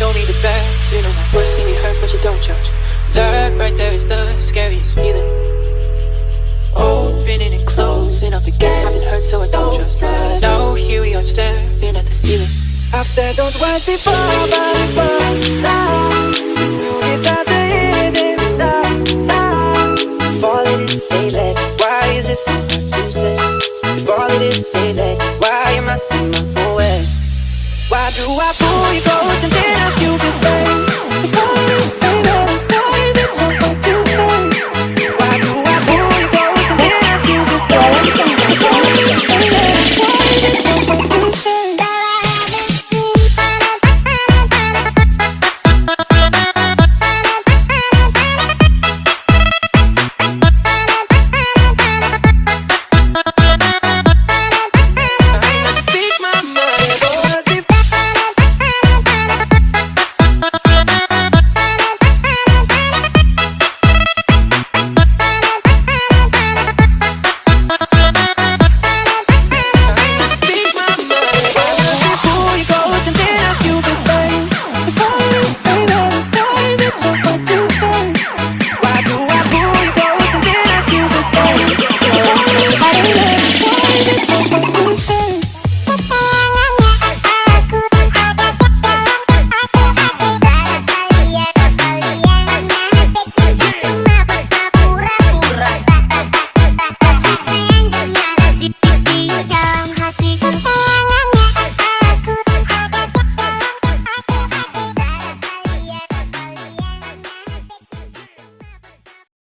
know me the best. You know my worst, see me hurt, but you don't judge. That right there is the scariest feeling. Opening and closing up again. I've been hurt, so I don't trust. Now here we are staring at the ceiling. I've said those words before, but it was loud. You decide to hear them without time. If all it is is say let why is it so hard to say? If all it is let do I pull you close and then ask you to?